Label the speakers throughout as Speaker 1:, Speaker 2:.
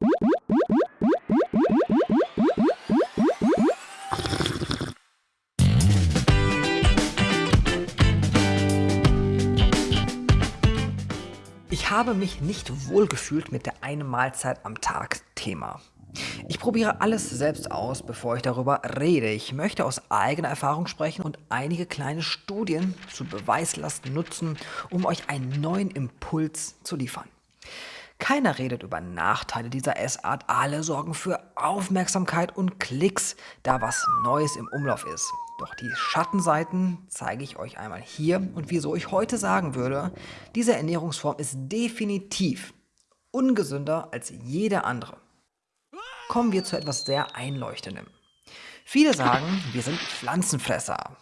Speaker 1: Ich habe mich nicht wohlgefühlt mit der eine Mahlzeit am Tag Thema. Ich probiere alles selbst aus, bevor ich darüber rede. Ich möchte aus eigener Erfahrung sprechen und einige kleine Studien zu Beweislast nutzen, um euch einen neuen Impuls zu liefern. Keiner redet über Nachteile dieser Essart, alle sorgen für Aufmerksamkeit und Klicks, da was Neues im Umlauf ist. Doch die Schattenseiten zeige ich euch einmal hier und wieso ich heute sagen würde, diese Ernährungsform ist definitiv ungesünder als jede andere. Kommen wir zu etwas sehr Einleuchtendem. Viele sagen, wir sind Pflanzenfresser.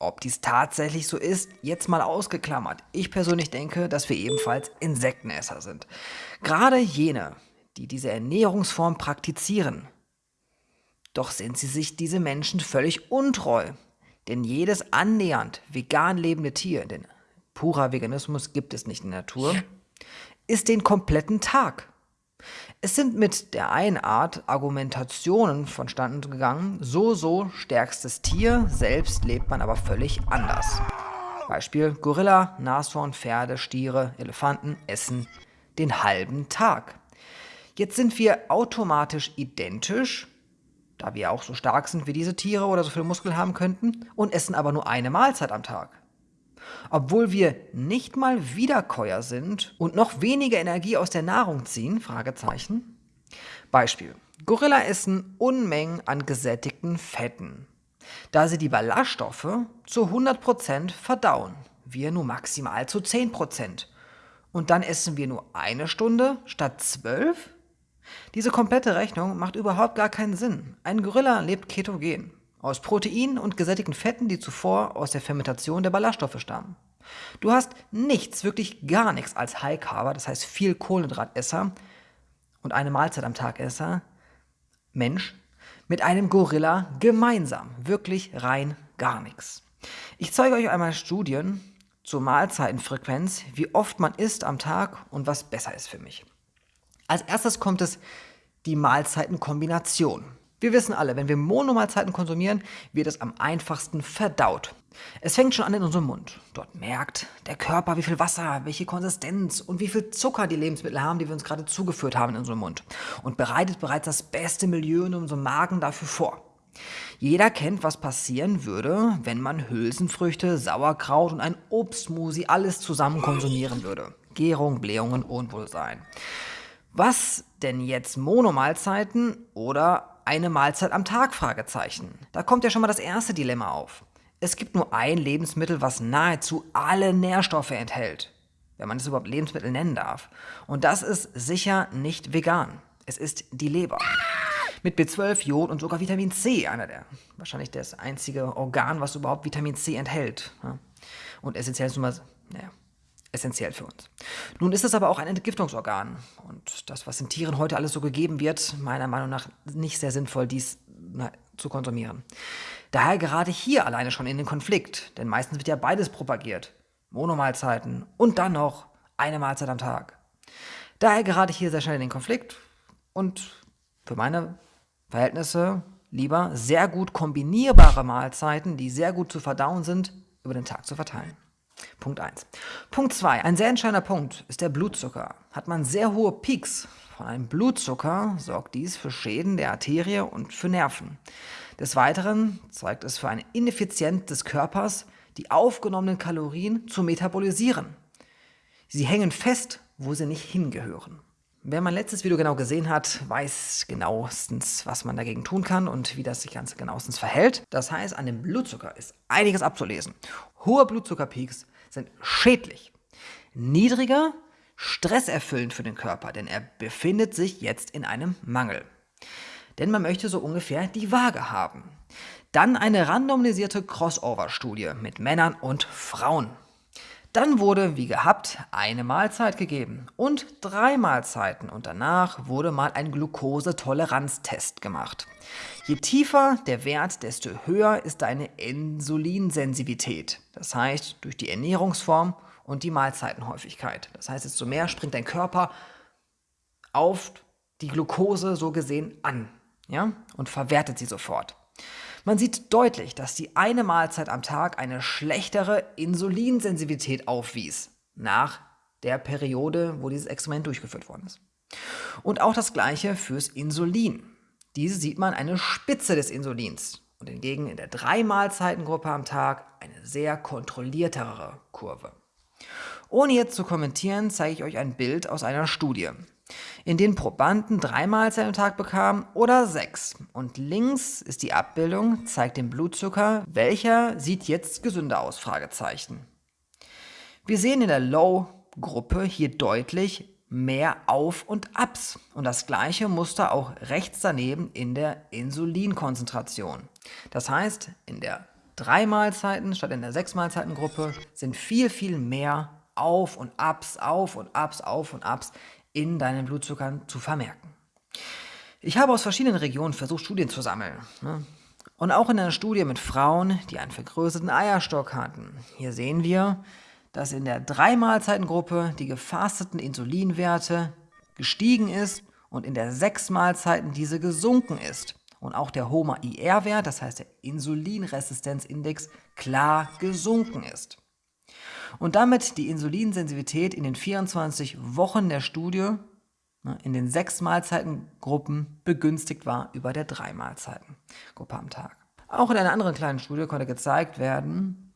Speaker 1: Ob dies tatsächlich so ist, jetzt mal ausgeklammert. Ich persönlich denke, dass wir ebenfalls Insektenesser sind. Gerade jene, die diese Ernährungsform praktizieren, doch sind sie sich diese Menschen völlig untreu. Denn jedes annähernd vegan lebende Tier, denn purer Veganismus gibt es nicht in der Natur, ist den kompletten Tag. Es sind mit der einen Art Argumentationen vonstanden gegangen, so so stärkstes Tier, selbst lebt man aber völlig anders. Beispiel Gorilla, Nashorn, Pferde, Stiere, Elefanten essen den halben Tag. Jetzt sind wir automatisch identisch, da wir auch so stark sind wie diese Tiere oder so viele Muskeln haben könnten, und essen aber nur eine Mahlzeit am Tag. Obwohl wir nicht mal Wiederkäuer sind und noch weniger Energie aus der Nahrung ziehen. Beispiel. Gorilla essen Unmengen an gesättigten Fetten, da sie die Ballaststoffe zu 100% verdauen, wir nur maximal zu 10%. Und dann essen wir nur eine Stunde statt zwölf? Diese komplette Rechnung macht überhaupt gar keinen Sinn. Ein Gorilla lebt ketogen, aus Proteinen und gesättigten Fetten, die zuvor aus der Fermentation der Ballaststoffe stammen. Du hast nichts, wirklich gar nichts als High Carber, das heißt viel Kohlenhydratesser und eine Mahlzeit am Tag Esser, Mensch, mit einem Gorilla gemeinsam. Wirklich rein gar nichts. Ich zeige euch einmal Studien zur Mahlzeitenfrequenz, wie oft man isst am Tag und was besser ist für mich. Als erstes kommt es die Mahlzeitenkombination. Wir wissen alle, wenn wir Monomahlzeiten konsumieren, wird es am einfachsten verdaut. Es fängt schon an in unserem Mund. Dort merkt der Körper, wie viel Wasser, welche Konsistenz und wie viel Zucker die Lebensmittel haben, die wir uns gerade zugeführt haben in unserem Mund. Und bereitet bereits das beste Milieu in unserem Magen dafür vor. Jeder kennt, was passieren würde, wenn man Hülsenfrüchte, Sauerkraut und ein Obstmusi alles zusammen konsumieren würde. Gärung, Blähungen, Unwohlsein. Was denn jetzt Monomahlzeiten oder eine Mahlzeit am Tag? Fragezeichen. Da kommt ja schon mal das erste Dilemma auf. Es gibt nur ein Lebensmittel, was nahezu alle Nährstoffe enthält, wenn man es überhaupt Lebensmittel nennen darf. Und das ist sicher nicht vegan. Es ist die Leber. Mit B12, Jod und sogar Vitamin C, einer der, wahrscheinlich das einzige Organ, was überhaupt Vitamin C enthält. Und essentiell ist nun mal, naja, essentiell für uns. Nun ist es aber auch ein Entgiftungsorgan und das, was in Tieren heute alles so gegeben wird, meiner Meinung nach nicht sehr sinnvoll, dies na, zu konsumieren. Daher gerade hier alleine schon in den Konflikt, denn meistens wird ja beides propagiert. Monomahlzeiten und dann noch eine Mahlzeit am Tag. Daher gerade hier sehr schnell in den Konflikt und für meine Verhältnisse lieber sehr gut kombinierbare Mahlzeiten, die sehr gut zu verdauen sind, über den Tag zu verteilen. Punkt 1. Punkt 2. Ein sehr entscheidender Punkt ist der Blutzucker. Hat man sehr hohe Peaks von einem Blutzucker, sorgt dies für Schäden der Arterie und für Nerven. Des Weiteren zeigt es für eine Ineffizienz des Körpers, die aufgenommenen Kalorien zu metabolisieren. Sie hängen fest, wo sie nicht hingehören. Wer mein letztes Video genau gesehen hat, weiß genauestens, was man dagegen tun kann und wie das sich ganz genauestens verhält. Das heißt, an dem Blutzucker ist einiges abzulesen. Hohe Blutzuckerpeaks sind schädlich. Niedriger, stresserfüllend für den Körper, denn er befindet sich jetzt in einem Mangel. Denn man möchte so ungefähr die Waage haben. Dann eine randomisierte Crossover-Studie mit Männern und Frauen. Dann wurde, wie gehabt, eine Mahlzeit gegeben und drei Mahlzeiten und danach wurde mal ein Glukosetoleranztest gemacht. Je tiefer der Wert, desto höher ist deine Insulinsensitivität. Das heißt, durch die Ernährungsform und die Mahlzeitenhäufigkeit. Das heißt, desto mehr springt dein Körper auf die Glucose so gesehen an ja, und verwertet sie sofort. Man sieht deutlich, dass die eine Mahlzeit am Tag eine schlechtere Insulinsensitivität aufwies nach der Periode, wo dieses Experiment durchgeführt worden ist. Und auch das gleiche fürs Insulin. Diese sieht man eine Spitze des Insulins und hingegen in der drei Mahlzeitengruppe am Tag eine sehr kontrolliertere Kurve. Ohne jetzt zu kommentieren, zeige ich euch ein Bild aus einer Studie in denen Probanden drei Mahlzeiten am Tag bekamen oder sechs. Und links ist die Abbildung, zeigt den Blutzucker. Welcher sieht jetzt gesünder aus? Wir sehen in der Low-Gruppe hier deutlich mehr Auf- und Abs. Und das gleiche Muster auch rechts daneben in der Insulinkonzentration. Das heißt, in der drei Mahlzeiten statt in der sechs Mahlzeiten Gruppe sind viel, viel mehr Auf und Abs, Auf und Abs, Auf und Abs in deinen Blutzuckern zu vermerken. Ich habe aus verschiedenen Regionen versucht, Studien zu sammeln. Ne? Und auch in einer Studie mit Frauen, die einen vergrößerten Eierstock hatten. Hier sehen wir, dass in der Drei-Mahlzeiten-Gruppe die gefasteten Insulinwerte gestiegen ist und in der sechs Mahlzeiten diese gesunken ist. Und auch der HOMA-IR-Wert, das heißt der Insulinresistenzindex, klar gesunken ist und damit die Insulinsensitivität in den 24 Wochen der Studie ne, in den sechs Mahlzeitengruppen begünstigt war über der drei Mahlzeitengruppe am Tag. Auch in einer anderen kleinen Studie konnte gezeigt werden,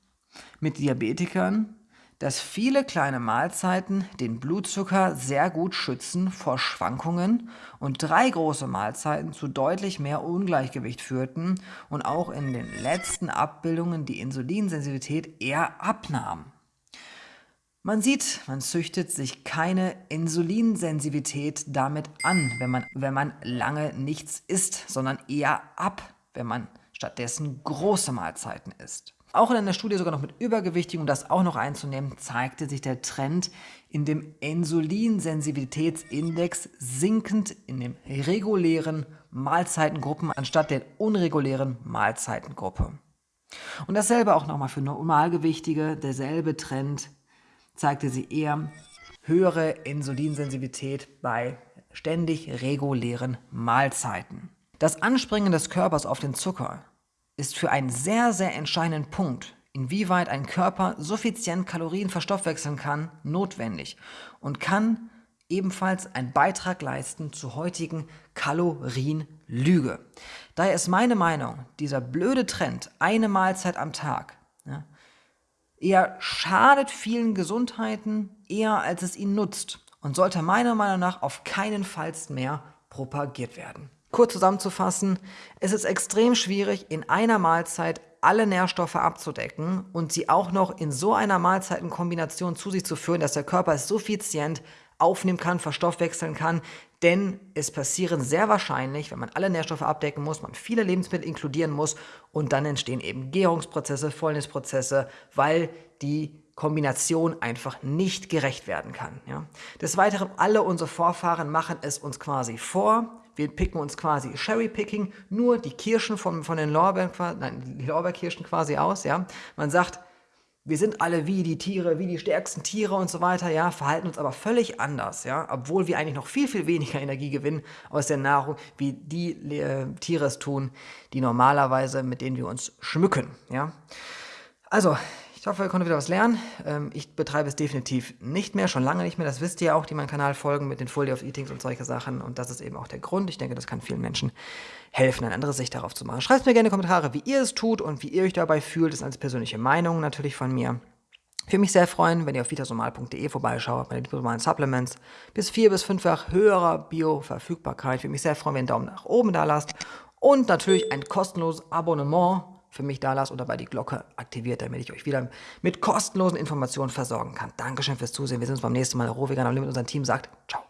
Speaker 1: mit Diabetikern, dass viele kleine Mahlzeiten den Blutzucker sehr gut schützen vor Schwankungen und drei große Mahlzeiten zu deutlich mehr Ungleichgewicht führten und auch in den letzten Abbildungen die Insulinsensitivität eher abnahm. Man sieht, man züchtet sich keine Insulinsensitivität damit an, wenn man, wenn man lange nichts isst, sondern eher ab, wenn man stattdessen große Mahlzeiten isst. Auch in einer Studie sogar noch mit Übergewichtigen, um das auch noch einzunehmen, zeigte sich der Trend in dem Insulinsensitivitätsindex sinkend in den regulären Mahlzeitengruppen anstatt der unregulären Mahlzeitengruppe. Und dasselbe auch nochmal für Normalgewichtige, derselbe Trend zeigte sie eher höhere Insulinsensitivität bei ständig regulären Mahlzeiten. Das Anspringen des Körpers auf den Zucker ist für einen sehr, sehr entscheidenden Punkt, inwieweit ein Körper suffizient Kalorien verstoffwechseln kann, notwendig und kann ebenfalls einen Beitrag leisten zur heutigen Kalorienlüge. Daher ist meine Meinung, dieser blöde Trend, eine Mahlzeit am Tag, ja, eher schadet vielen Gesundheiten, eher als es ihnen nutzt und sollte meiner Meinung nach auf keinen Fall mehr propagiert werden. Kurz zusammenzufassen, es ist extrem schwierig, in einer Mahlzeit alle Nährstoffe abzudecken und sie auch noch in so einer Mahlzeitenkombination zu sich zu führen, dass der Körper es suffizient aufnehmen kann, verstoffwechseln kann, denn es passieren sehr wahrscheinlich, wenn man alle Nährstoffe abdecken muss, man viele Lebensmittel inkludieren muss und dann entstehen eben Gärungsprozesse, Fäulnisprozesse, weil die Kombination einfach nicht gerecht werden kann. Ja. Des Weiteren, alle unsere Vorfahren machen es uns quasi vor. Wir picken uns quasi Cherry-Picking, nur die Kirschen von, von den Lorbeeren, nein, die Lorbeerkirschen quasi aus. Ja. Man sagt, wir sind alle wie die Tiere, wie die stärksten Tiere und so weiter, ja, verhalten uns aber völlig anders, ja, obwohl wir eigentlich noch viel, viel weniger Energie gewinnen aus der Nahrung, wie die äh, Tiere es tun, die normalerweise, mit denen wir uns schmücken, ja. Also, ich hoffe, ihr konntet wieder was lernen. Ähm, ich betreibe es definitiv nicht mehr, schon lange nicht mehr. Das wisst ihr auch, die meinen Kanal folgen mit den Full Day of Eatings und solche Sachen. Und das ist eben auch der Grund. Ich denke, das kann vielen Menschen helfen, eine andere Sicht darauf zu machen. Schreibt mir gerne Kommentare, wie ihr es tut und wie ihr euch dabei fühlt. Das ist eine persönliche Meinung natürlich von mir. Ich würde mich sehr freuen, wenn ihr auf vitasomal.de vorbeischaut, meine normalen Supplements. Bis vier- bis fünffach höherer Bio-Verfügbarkeit. Ich würde mich sehr freuen, wenn ihr einen Daumen nach oben da lasst. Und natürlich ein kostenloses Abonnement für mich da lasst und dabei die Glocke aktiviert, damit ich euch wieder mit kostenlosen Informationen versorgen kann. Dankeschön fürs Zusehen. Wir sehen uns beim nächsten Mal. Rohvegan am Limit, unser Team sagt ciao.